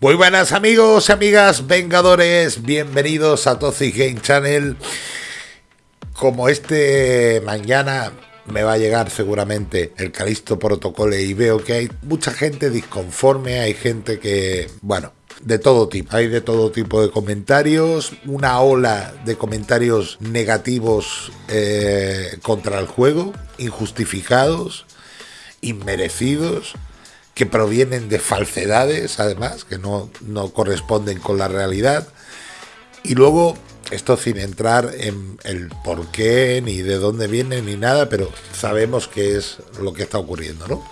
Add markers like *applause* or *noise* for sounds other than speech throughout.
Muy buenas amigos y amigas vengadores, bienvenidos a Toxic Game Channel. Como este mañana me va a llegar seguramente el Calisto Protocolo y veo que hay mucha gente disconforme, hay gente que, bueno, de todo tipo. Hay de todo tipo de comentarios, una ola de comentarios negativos eh, contra el juego, injustificados, inmerecidos que provienen de falsedades, además, que no, no corresponden con la realidad. Y luego, esto sin entrar en el por qué, ni de dónde viene, ni nada, pero sabemos que es lo que está ocurriendo, ¿no?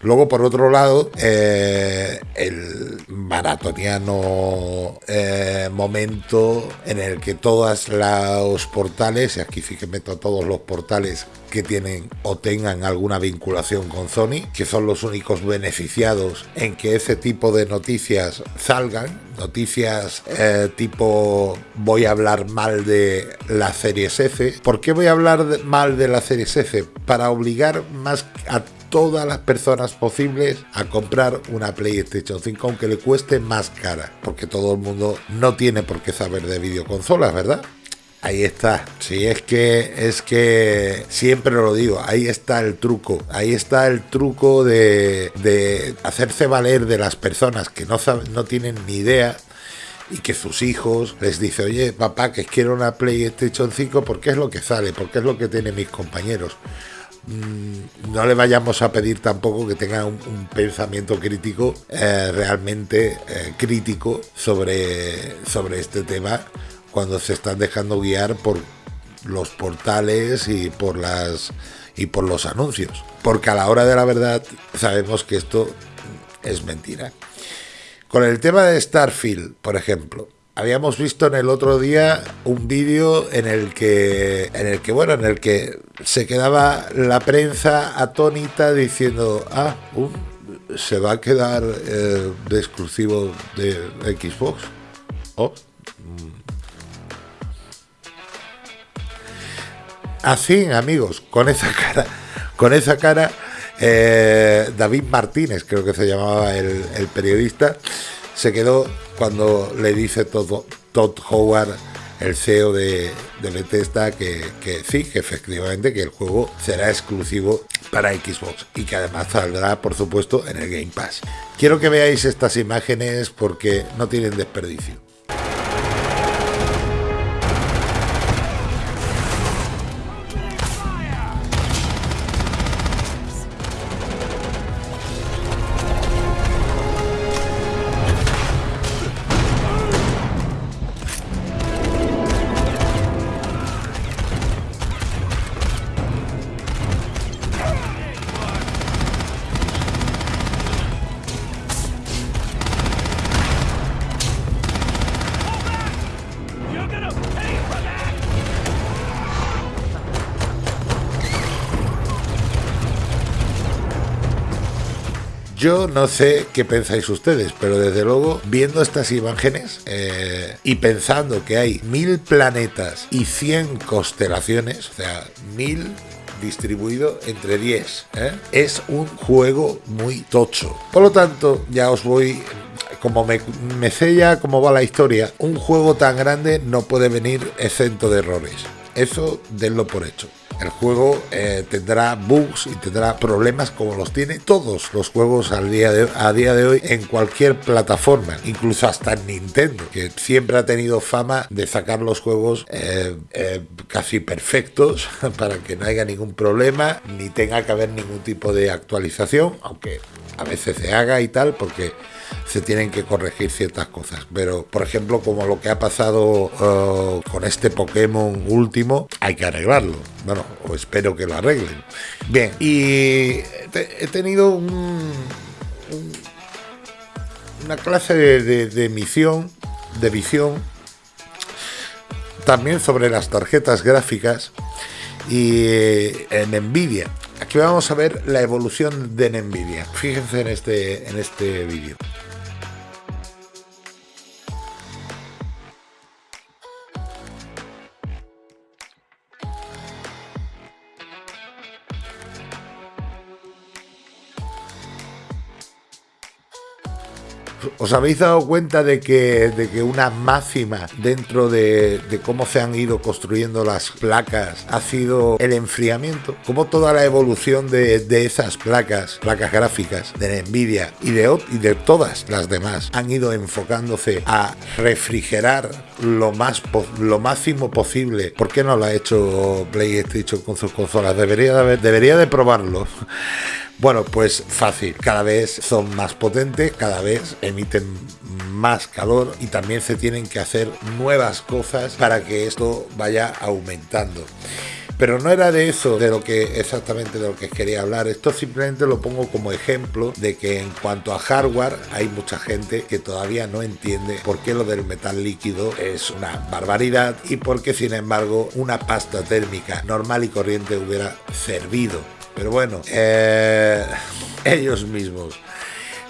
Luego, por otro lado, eh, el maratoniano eh, momento en el que todos los portales, y aquí sí que meto todos los portales que tienen o tengan alguna vinculación con Sony, que son los únicos beneficiados en que ese tipo de noticias salgan, noticias eh, tipo voy a hablar mal de la serie F. ¿Por qué voy a hablar mal de la serie F? Para obligar más a todas las personas posibles a comprar una PlayStation 5, aunque le cueste más cara, porque todo el mundo no tiene por qué saber de videoconsolas, ¿verdad? Ahí está. Si es que es que siempre lo digo, ahí está el truco. Ahí está el truco de, de hacerse valer de las personas que no, saben, no tienen ni idea y que sus hijos les dice, oye, papá, que quiero una PlayStation 5 porque es lo que sale, porque es lo que tienen mis compañeros. Mm, no le vayamos a pedir tampoco que tenga un, pensamiento crítico, eh, realmente eh, crítico sobre, sobre este tema cuando se están dejando guiar por los portales y por las y por los anuncios. Porque a la hora de la verdad sabemos que esto es mentira. Con el tema de Starfield, por ejemplo, habíamos visto en el otro día un vídeo en el que en el que bueno en el que se quedaba la prensa atónita diciendo ah se va a quedar eh, de exclusivo de Xbox oh, así amigos con esa cara con esa cara eh, David Martínez creo que se llamaba el, el periodista se quedó cuando le dice todo, Todd Howard, el CEO de, Bethesda, que, que, sí, que efectivamente que el juego será exclusivo para Xbox y que además saldrá, por supuesto, en el Game Pass. Quiero que veáis estas imágenes porque no tienen desperdicio. Yo no sé qué pensáis ustedes, pero desde luego, viendo estas imágenes eh, y pensando que hay mil planetas y 100 constelaciones, o sea, mil distribuido entre 10, ¿eh? es un juego muy tocho. Por lo tanto, ya os voy como me, me sella cómo va la historia, un juego tan grande no puede venir exento de errores. Eso denlo por hecho. El juego eh, tendrá bugs y tendrá problemas como los tiene todos los juegos al día a día de hoy en cualquier plataforma, incluso hasta en Nintendo, que siempre ha tenido fama de sacar los juegos eh, eh, casi perfectos *laughs* para que no haya ningún problema ni tenga que haber ningún tipo de actualización, aunque a veces se haga y tal, porque se tienen que corregir ciertas cosas. Pero, por ejemplo, como lo que ha pasado uh, con este Pokémon último, hay que arreglarlo. Bueno, o espero que lo arreglen. Bien, y he tenido un, una clase de, de misión, de visión, también sobre las tarjetas gráficas y en Nvidia. Aquí vamos a ver la evolución de Nvidia. Fíjense en este, en este vídeo. ¿Os habéis dado cuenta de que, de que una máxima dentro de, cómo se han ido construyendo las placas ha sido el enfriamiento? Como toda la evolución de, esas placas, placas gráficas de Nvidia y de, y de todas las demás han ido enfocándose a refrigerar lo más lo máximo posible. ¿Por qué no lo ha hecho PlayStation con sus consolas? Debería de, debería de probarlo. Bueno, pues fácil, cada vez son más potentes, cada vez emiten más calor y también se tienen que hacer nuevas cosas para que esto vaya aumentando. Pero no era de eso de lo que exactamente de lo que quería hablar. Esto simplemente lo pongo como ejemplo de que en cuanto a hardware hay mucha gente que todavía no entiende por qué lo del metal líquido es una barbaridad y por qué sin embargo una pasta térmica normal y corriente hubiera servido pero bueno, eh, *laughs* ellos mismos.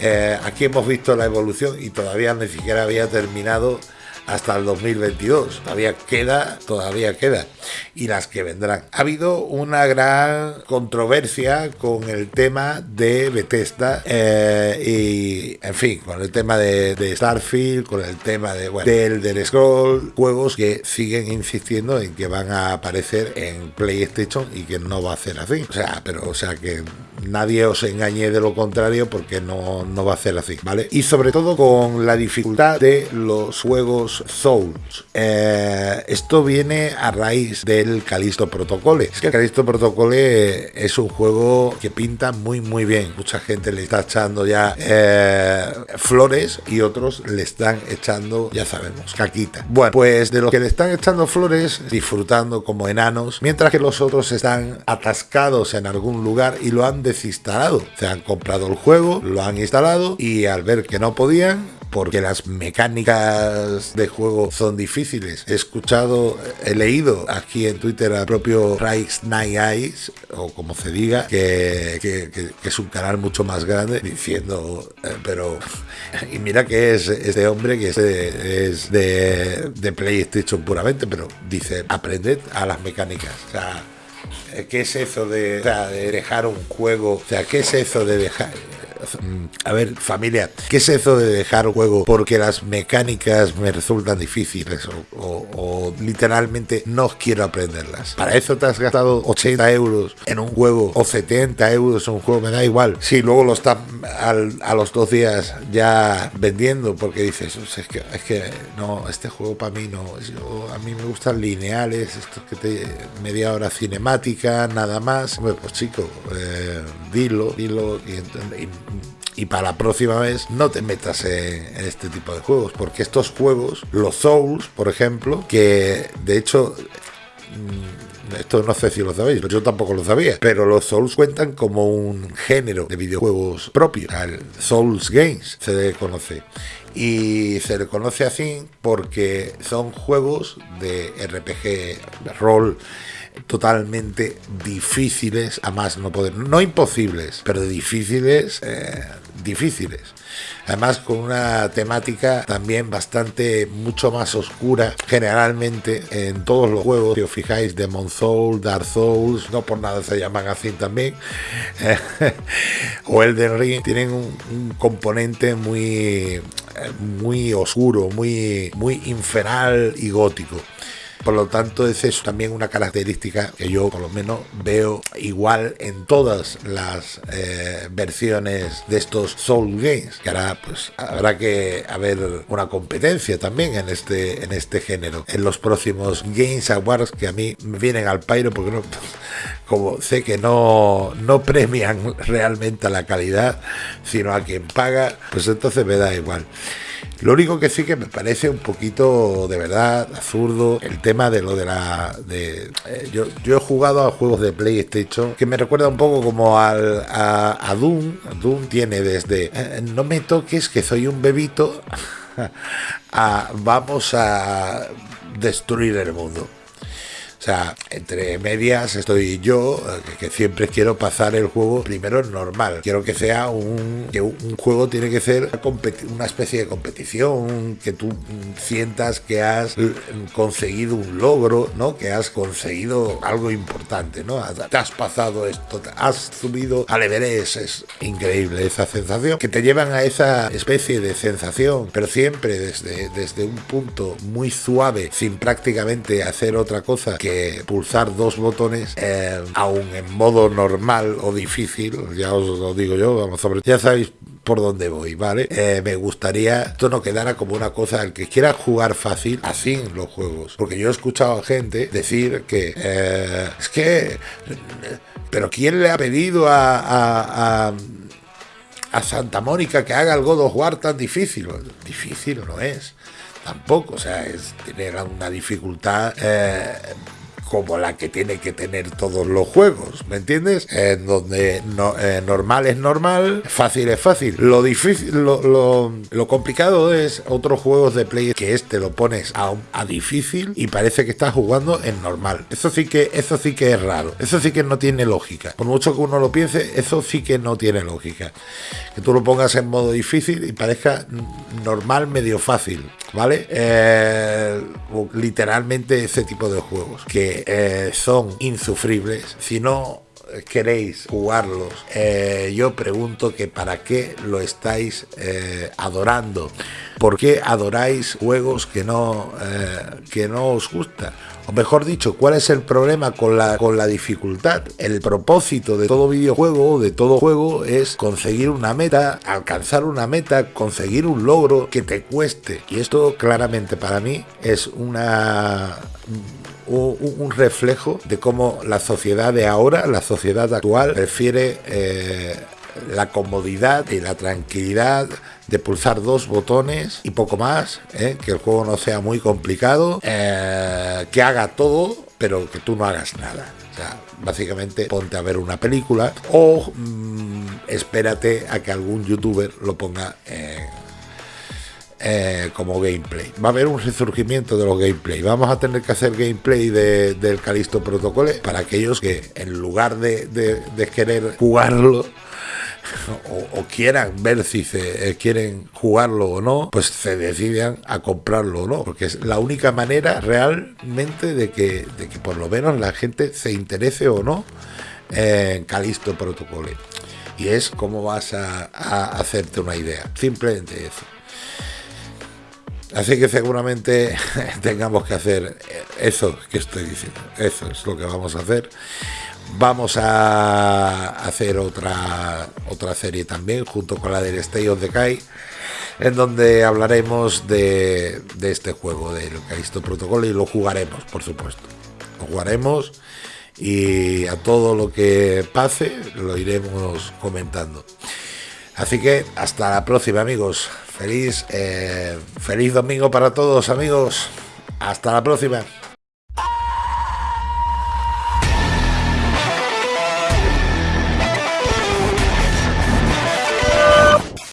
Eh, aquí hemos visto la evolución y todavía ni siquiera había terminado hasta el 2022. Todavía queda, todavía queda. Y las que vendrán. Ha habido una gran controversia con el tema de Bethesda eh, y, en fin, con el tema de, Starfield, con el tema de, bueno, del, del Scroll, juegos que siguen insistiendo en que van a aparecer en PlayStation y que no va a ser así. O sea, pero, o sea, que nadie os engañe de lo contrario porque no, no va a ser así, ¿vale? Y sobre todo con la dificultad de los juegos Souls. Eh, esto viene a raíz del Calisto Protocol. Es que el Calisto Protocol es un juego que pinta muy muy bien. Mucha gente le está echando ya eh, flores y otros le están echando, ya sabemos, caquita. Bueno, pues de los que le están echando flores, disfrutando como enanos, mientras que los otros están atascados en algún lugar y lo han desinstalado. Se han comprado el juego, lo han instalado y al ver que no podían, porque las mecánicas de juego son difíciles. He escuchado, he leído aquí en Twitter al propio Rice Night Eyes, o como se diga, que, es un canal mucho más grande, diciendo, eh, pero, *laughs* y mira que es este hombre que es de, es de PlayStation puramente, pero dice, aprended a las mecánicas. O sea, ¿qué es eso de, de dejar un juego? O sea, ¿qué es eso de dejar? A ver, familia, ¿qué es eso de dejar juego porque las mecánicas me resultan difíciles o, literalmente no quiero aprenderlas? Para eso te has gastado 80 euros en un juego o 70 euros en un juego, me da igual. Si luego lo están a los dos días ya vendiendo porque dices, es que, es que no, este juego para mí no, a mí me gustan lineales, estos que te media hora cinemática, nada más. pues chico, eh, dilo, dilo y, y y para la próxima vez no te metas en, este tipo de juegos, porque estos juegos, los Souls, por ejemplo, que de hecho mm, esto no sé si lo sabéis, yo tampoco lo sabía, pero los Souls cuentan como un género de videojuegos propio, el Souls Games se conoce. Y se le conoce así porque son juegos de RPG, rol, totalmente difíciles, a más no poder, no imposibles, pero difíciles, eh, difíciles. Además con una temática también bastante mucho más oscura generalmente en todos los juegos. Si os fijáis, Demon Souls, Dark Souls, no por nada se llaman así también, *laughs* o Elden Ring, tienen un componente muy, muy oscuro, muy, muy infernal y gótico. Por lo tanto, es eso también una característica que yo por lo menos veo igual en todas las eh, versiones de estos Soul Games. Que ahora pues habrá que haber una competencia también en este, en este género. En los próximos Games Awards que a mí me vienen al pairo porque no, como sé que no, no premian *laughs* realmente a la calidad, sino a quien paga, pues entonces me da igual. Lo único que sí que me parece un poquito de verdad absurdo el tema de lo de la. De, eh, yo, yo he jugado a juegos de PlayStation que me recuerda un poco como al, a, Doom. Doom tiene desde eh, no me toques que soy un bebito *laughs* a vamos a destruir el mundo. O sea, entre medias estoy yo, que, siempre quiero pasar el juego primero normal. Quiero que sea un, que un juego tiene que ser una especie de competición, que tú sientas que has conseguido un logro, ¿no? Que has conseguido algo importante, ¿no? Te has pasado esto, has subido al Everest, es increíble esa sensación, que te llevan a esa especie de sensación, pero siempre desde, desde un punto muy suave, sin prácticamente hacer otra cosa que pulsar dos botones, eh, aún en modo normal o difícil, ya os lo digo yo, vamos sobre, ya sabéis por dónde voy, ¿vale? Eh, me gustaría esto no quedara como una cosa, el que quiera jugar fácil, así en los juegos. Porque yo he escuchado a gente decir que eh, es que, pero ¿quién le ha pedido a, a, a Santa Mónica que haga el God of War tan difícil? Difícil no es tampoco, o sea, es tener una dificultad como la que tiene que tener todos los juegos, ¿me entiendes? En donde eh, normal es normal, fácil es fácil. Lo difícil, lo, lo, complicado es otros juegos de play que este lo pones a, a, difícil y parece que estás jugando en normal. Eso sí que, eso sí que es raro. Eso sí que no tiene lógica. Por mucho que uno lo piense, eso sí que no tiene lógica. Que tú lo pongas en modo difícil y parezca normal medio fácil. ¿vale? Eh, literalmente ese tipo de juegos que eh, son insufribles. Si no queréis jugarlos, eh, yo pregunto que para qué lo estáis adorando. ¿Por qué adoráis juegos que no, que no os gustan? o mejor dicho, cuál es el problema con la, con la dificultad. El propósito de todo videojuego, de todo juego, es conseguir una meta, alcanzar una meta, conseguir un logro que te cueste. Y esto claramente para mí es una un, reflejo de cómo la sociedad de ahora, la sociedad actual, prefiere eh, la comodidad y la tranquilidad de pulsar dos botones y poco más, ¿eh? que el juego no sea muy complicado, eh, que haga todo, pero que tú no hagas nada. O sea, básicamente ponte a ver una película o mm, espérate a que algún youtuber lo ponga eh, como gameplay. Va a haber un resurgimiento de los gameplay. Vamos a tener que hacer gameplay del Calisto Protocol para aquellos que en lugar de, de querer jugarlo *laughs* o, quieran ver si se eh, quieren jugarlo o no, pues se decidan a comprarlo o no, porque es la única manera realmente de que, de que por lo menos la gente se interese o no en Calisto Protocol. Y es cómo vas a, hacerte una idea, simplemente eso. Así que seguramente *laughs* tengamos que hacer eso que estoy diciendo. Eso es lo que vamos a hacer. Vamos a hacer otra, otra serie también, junto con la del Stay of the Kai, en donde hablaremos de, este juego, del Calisto Protocol, y lo jugaremos, por supuesto. Lo jugaremos y a todo lo que pase lo iremos comentando. Así que hasta la próxima, amigos. Feliz, eh, feliz domingo para todos, amigos. Hasta la próxima.